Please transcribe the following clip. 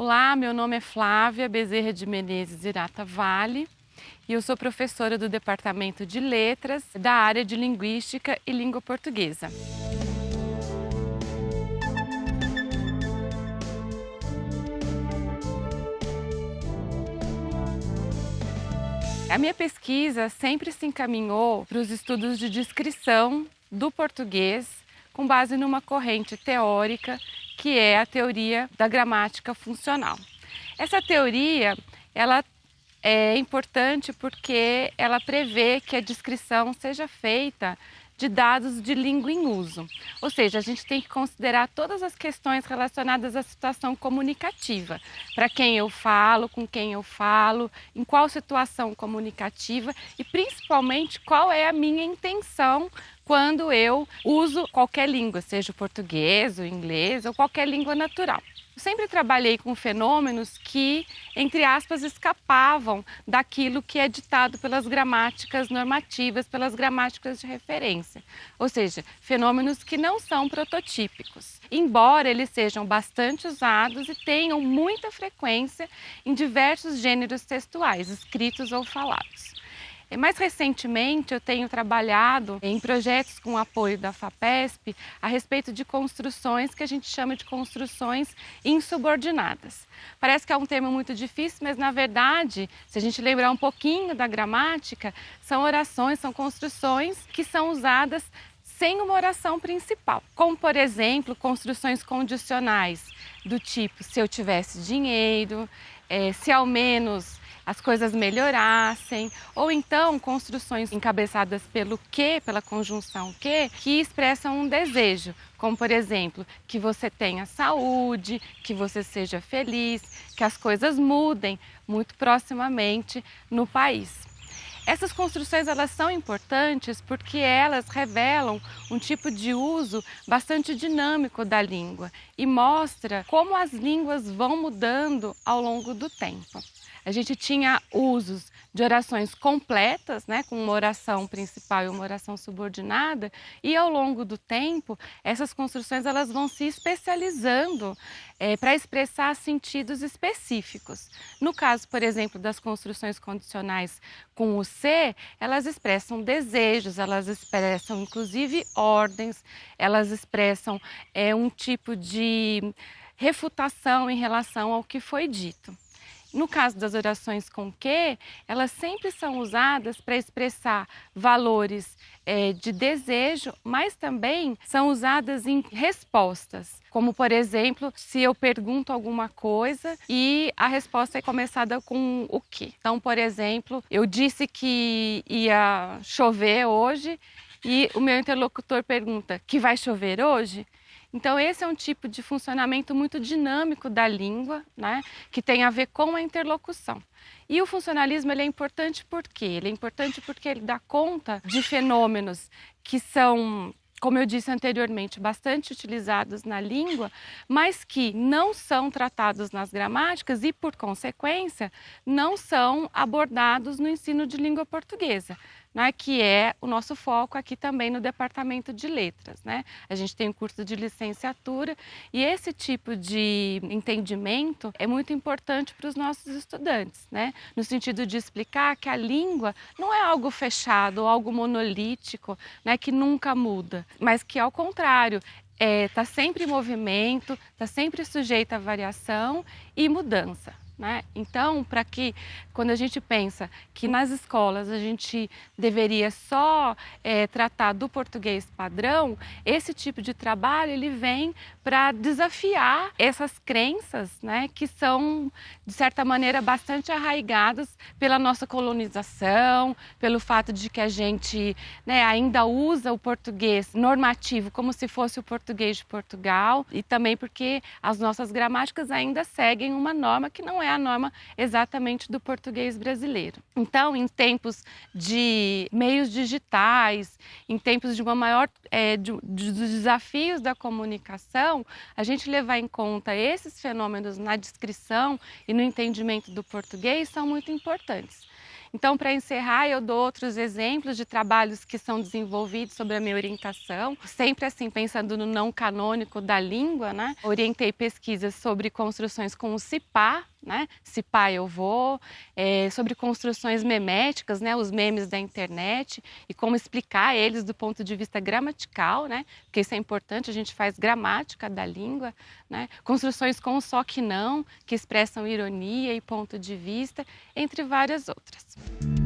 Olá, meu nome é Flávia Bezerra de Menezes Irata Vale e eu sou professora do Departamento de Letras da área de Linguística e Língua Portuguesa. A minha pesquisa sempre se encaminhou para os estudos de descrição do português com base numa corrente teórica que é a teoria da gramática funcional. Essa teoria, ela é importante porque ela prevê que a descrição seja feita de dados de língua em uso. Ou seja, a gente tem que considerar todas as questões relacionadas à situação comunicativa. Para quem eu falo, com quem eu falo, em qual situação comunicativa e principalmente qual é a minha intenção quando eu uso qualquer língua, seja o português, o inglês ou qualquer língua natural. Eu sempre trabalhei com fenômenos que, entre aspas, escapavam daquilo que é ditado pelas gramáticas normativas, pelas gramáticas de referência. Ou seja, fenômenos que não são prototípicos, embora eles sejam bastante usados e tenham muita frequência em diversos gêneros textuais, escritos ou falados. Mais recentemente, eu tenho trabalhado em projetos com apoio da FAPESP a respeito de construções que a gente chama de construções insubordinadas. Parece que é um termo muito difícil, mas na verdade, se a gente lembrar um pouquinho da gramática, são orações, são construções que são usadas sem uma oração principal, como por exemplo, construções condicionais do tipo se eu tivesse dinheiro, é, se ao menos as coisas melhorassem, ou então construções encabeçadas pelo que, pela conjunção que, que expressam um desejo, como por exemplo, que você tenha saúde, que você seja feliz, que as coisas mudem muito proximamente no país. Essas construções elas são importantes porque elas revelam um tipo de uso bastante dinâmico da língua e mostra como as línguas vão mudando ao longo do tempo. A gente tinha usos de orações completas, né, com uma oração principal e uma oração subordinada, e ao longo do tempo, essas construções elas vão se especializando é, para expressar sentidos específicos. No caso, por exemplo, das construções condicionais com o ser, elas expressam desejos, elas expressam inclusive ordens, elas expressam é, um tipo de refutação em relação ao que foi dito. No caso das orações com que, elas sempre são usadas para expressar valores é, de desejo, mas também são usadas em respostas. Como, por exemplo, se eu pergunto alguma coisa e a resposta é começada com o que. Então, por exemplo, eu disse que ia chover hoje e o meu interlocutor pergunta que vai chover hoje? Então esse é um tipo de funcionamento muito dinâmico da língua, né, que tem a ver com a interlocução. E o funcionalismo ele é importante por quê? Ele é importante porque ele dá conta de fenômenos que são como eu disse anteriormente, bastante utilizados na língua, mas que não são tratados nas gramáticas e, por consequência, não são abordados no ensino de língua portuguesa né, que é o nosso foco aqui também no Departamento de Letras. Né? A gente tem um curso de licenciatura e esse tipo de entendimento é muito importante para os nossos estudantes, né? no sentido de explicar que a língua não é algo fechado, algo monolítico, né, que nunca muda, mas que, ao contrário, está é, tá sempre em movimento, está sempre sujeita a variação e mudança. Né? Então, para que, quando a gente pensa que nas escolas a gente deveria só é, tratar do português padrão, esse tipo de trabalho ele vem para desafiar essas crenças né, que são, de certa maneira, bastante arraigadas pela nossa colonização, pelo fato de que a gente né, ainda usa o português normativo como se fosse o português de Portugal e também porque as nossas gramáticas ainda seguem uma norma que não é é a norma exatamente do português brasileiro. Então, em tempos de meios digitais, em tempos de uma maior é, de, de, dos desafios da comunicação, a gente levar em conta esses fenômenos na descrição e no entendimento do português são muito importantes. Então, para encerrar, eu dou outros exemplos de trabalhos que são desenvolvidos sobre a minha orientação, sempre assim pensando no não canônico da língua, né? Orientei pesquisas sobre construções com o CIPA, né? Se pai eu vou, é, sobre construções meméticas, né? Os memes da internet e como explicar eles do ponto de vista gramatical, né? Porque isso é importante, a gente faz gramática da língua, né? Construções com só que não, que expressam ironia e ponto de vista, entre várias outras.